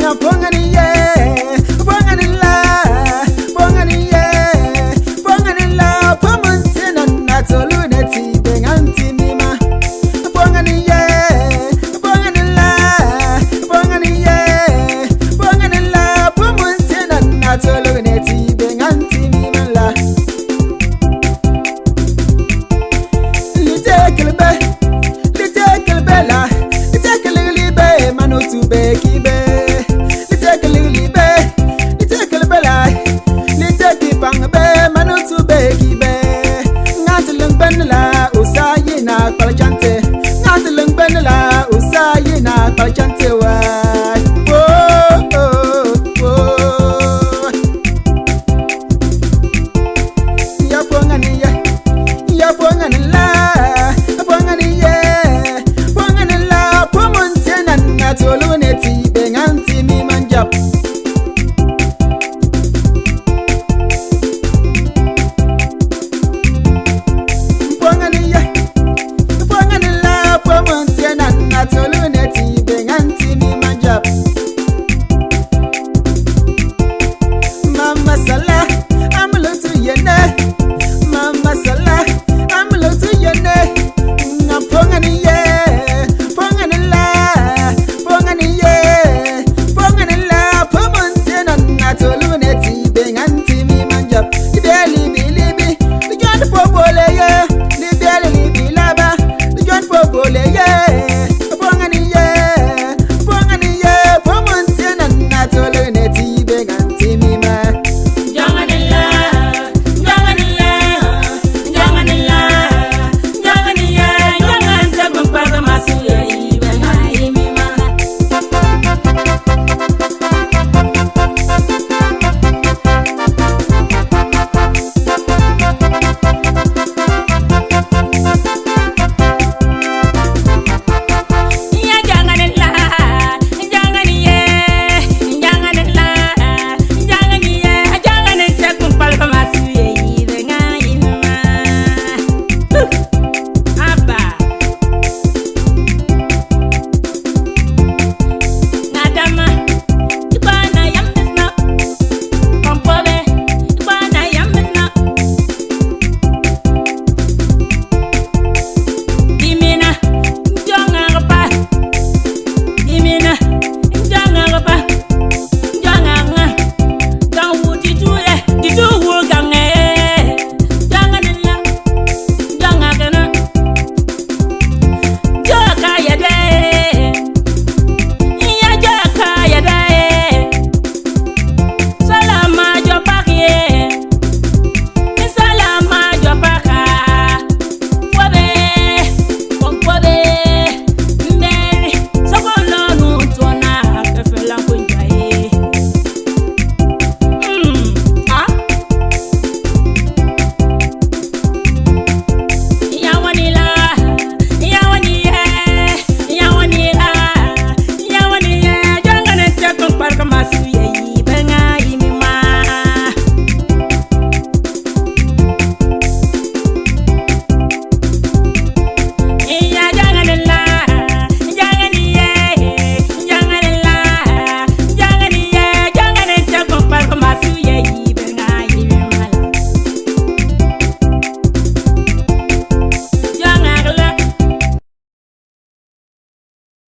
no pongan back